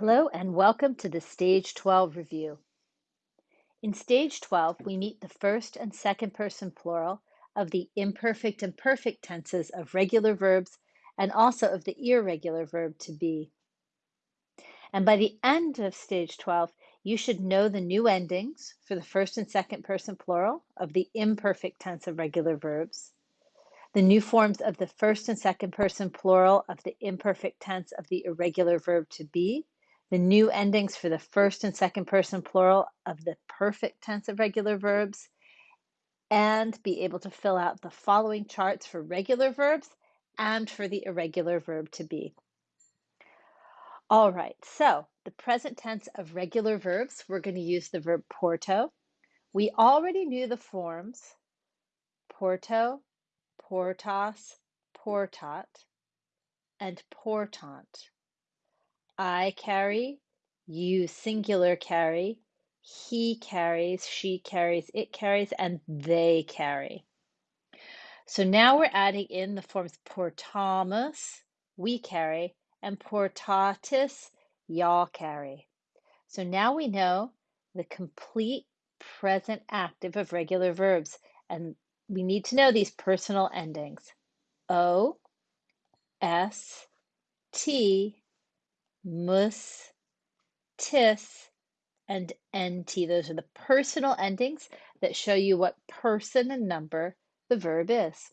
Hello and welcome to the Stage 12 review. In Stage 12, we meet the first and second person plural of the imperfect and perfect tenses of regular verbs and also of the irregular verb to be. And by the end of Stage 12, you should know the new endings for the first and second person plural of the imperfect tense of regular verbs, the new forms of the first and second person plural of the imperfect tense of the irregular verb to be, the new endings for the first and second person plural of the perfect tense of regular verbs, and be able to fill out the following charts for regular verbs and for the irregular verb to be. All right, so the present tense of regular verbs, we're going to use the verb porto. We already knew the forms porto, portas, portat, and portant. I carry, you singular carry, he carries, she carries, it carries, and they carry. So now we're adding in the forms portamus, we carry, and portatis, y'all carry. So now we know the complete present active of regular verbs, and we need to know these personal endings. O, S, T, mus, tis, and nt. Those are the personal endings that show you what person and number the verb is.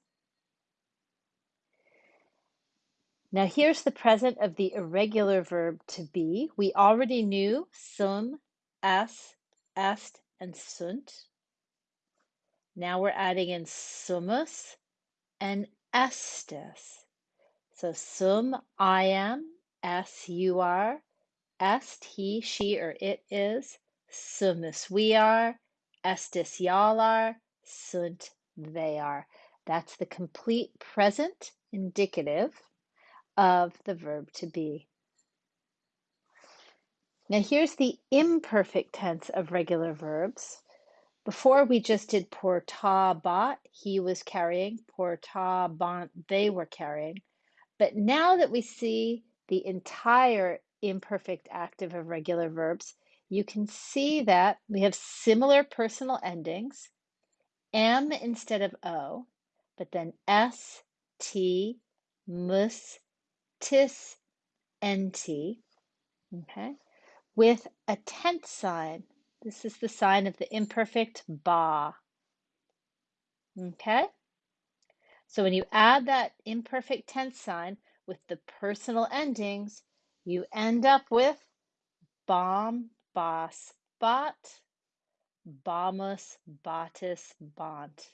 Now here's the present of the irregular verb to be. We already knew sum, es, est, and sunt. Now we're adding in sumus and estis. So sum, I am, es, you are, est, he, she, or it is, sumus, we are, estis, y'all are, sunt, they are. That's the complete present indicative of the verb to be. Now here's the imperfect tense of regular verbs. Before we just did portabat, he was carrying, portabant, they were carrying. But now that we see the entire imperfect active of regular verbs, you can see that we have similar personal endings, M instead of O, but then S, T, mus, tis, nt, okay, with a tense sign. This is the sign of the imperfect ba, okay? So when you add that imperfect tense sign with the personal endings, you end up with bam, bas, bat, bamus, batis, bant.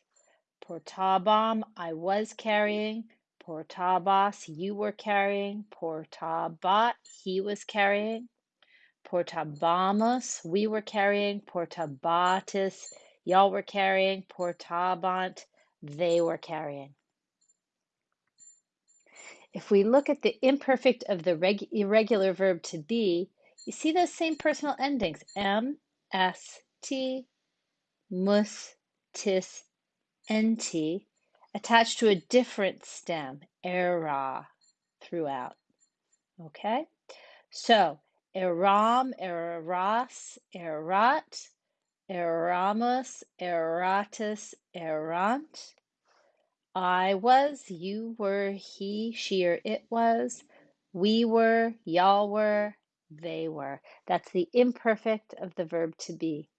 Portabam, I was carrying. Portabas, you were carrying. Portabat, he was carrying. Portabamus, we were carrying. Portabatis, y'all were carrying. Portabant, they were carrying. If we look at the imperfect of the reg- irregular verb to be, you see those same personal endings m, s, t, mus, tis, nt attached to a different stem, era, throughout. Okay? So, eram, eras, erat, eramus, eratis, erant. I was, you were, he, she, or it was, we were, y'all were, they were. That's the imperfect of the verb to be.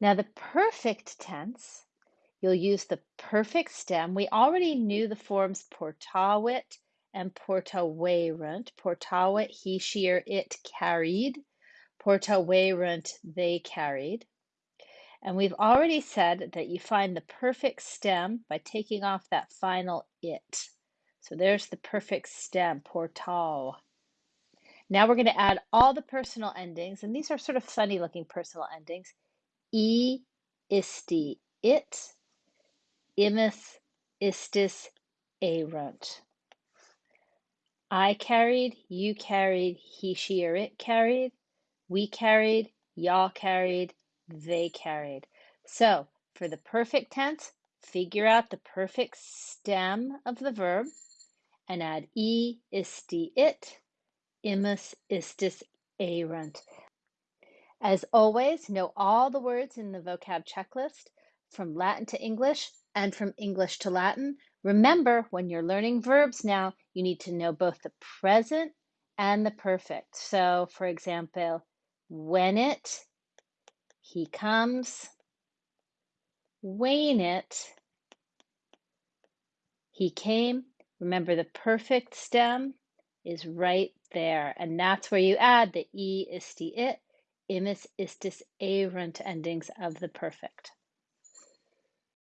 Now, the perfect tense, you'll use the perfect stem. We already knew the forms portavit and portaverunt. Portavit, he, she, or it carried. Portaverunt, they carried. And we've already said that you find the perfect stem by taking off that final it. So there's the perfect stem, portal. Now we're going to add all the personal endings, and these are sort of funny looking personal endings. E, isti, it, imus, istis, erunt. I carried, you carried, he, she, or it carried, we carried, y'all carried, they carried. So for the perfect tense, figure out the perfect stem of the verb and add e, isti, it, imus, istis, erunt. As always, know all the words in the vocab checklist from Latin to English and from English to Latin. Remember, when you're learning verbs now, you need to know both the present and the perfect. So, for example, venit, he comes, venit, he came. Remember, the perfect stem is right there, and that's where you add the e, isti, it, imus, istis, erunt endings of the perfect.